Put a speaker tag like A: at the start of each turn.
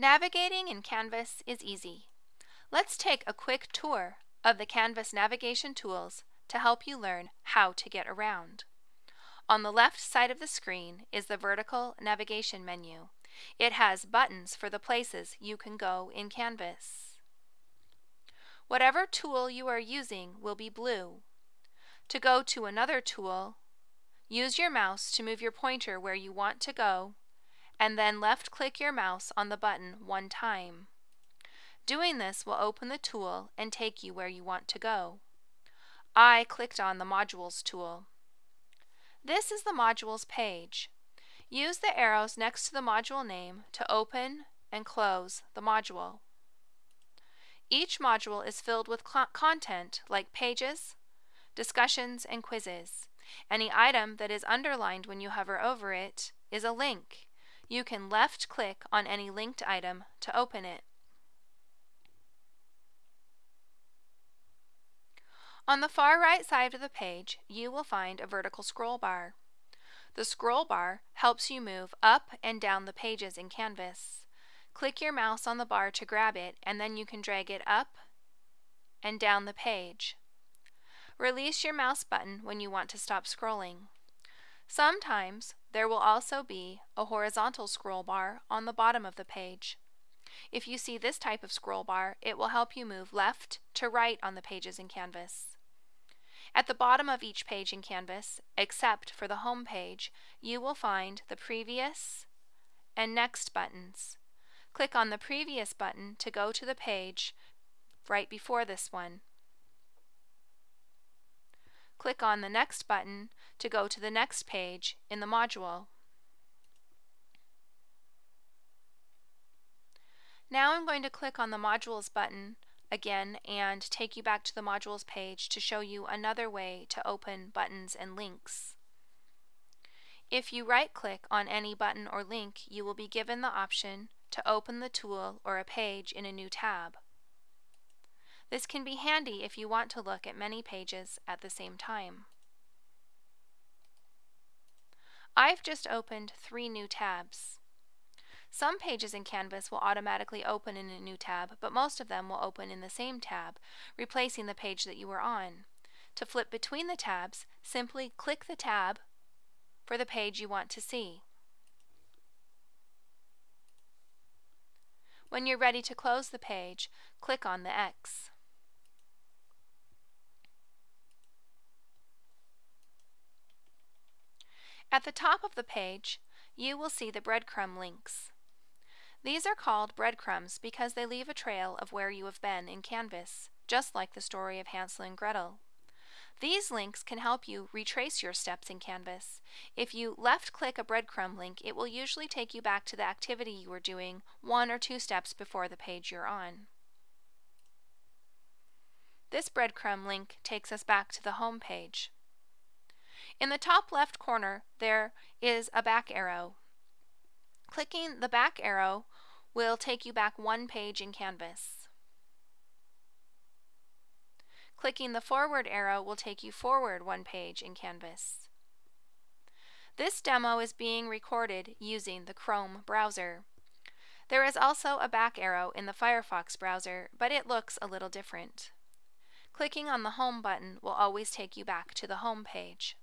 A: Navigating in Canvas is easy. Let's take a quick tour of the Canvas navigation tools to help you learn how to get around. On the left side of the screen is the vertical navigation menu. It has buttons for the places you can go in Canvas. Whatever tool you are using will be blue. To go to another tool, use your mouse to move your pointer where you want to go and then left click your mouse on the button one time. Doing this will open the tool and take you where you want to go. I clicked on the Modules tool. This is the Modules page. Use the arrows next to the module name to open and close the module. Each module is filled with content like pages, discussions, and quizzes. Any item that is underlined when you hover over it is a link. You can left click on any linked item to open it. On the far right side of the page, you will find a vertical scroll bar. The scroll bar helps you move up and down the pages in Canvas. Click your mouse on the bar to grab it and then you can drag it up and down the page. Release your mouse button when you want to stop scrolling. Sometimes there will also be a horizontal scroll bar on the bottom of the page. If you see this type of scroll bar, it will help you move left to right on the pages in Canvas. At the bottom of each page in Canvas, except for the Home page, you will find the Previous and Next buttons. Click on the Previous button to go to the page right before this one. Click on the Next button to go to the next page in the module. Now I'm going to click on the Modules button again and take you back to the Modules page to show you another way to open buttons and links. If you right-click on any button or link, you will be given the option to open the tool or a page in a new tab. This can be handy if you want to look at many pages at the same time. I've just opened three new tabs. Some pages in Canvas will automatically open in a new tab, but most of them will open in the same tab, replacing the page that you were on. To flip between the tabs, simply click the tab for the page you want to see. When you're ready to close the page, click on the X. At the top of the page, you will see the breadcrumb links. These are called breadcrumbs because they leave a trail of where you have been in Canvas, just like the story of Hansel and Gretel. These links can help you retrace your steps in Canvas. If you left-click a breadcrumb link, it will usually take you back to the activity you were doing one or two steps before the page you're on. This breadcrumb link takes us back to the home page. In the top left corner, there is a back arrow. Clicking the back arrow will take you back one page in Canvas. Clicking the forward arrow will take you forward one page in Canvas. This demo is being recorded using the Chrome browser. There is also a back arrow in the Firefox browser, but it looks a little different. Clicking on the Home button will always take you back to the home page.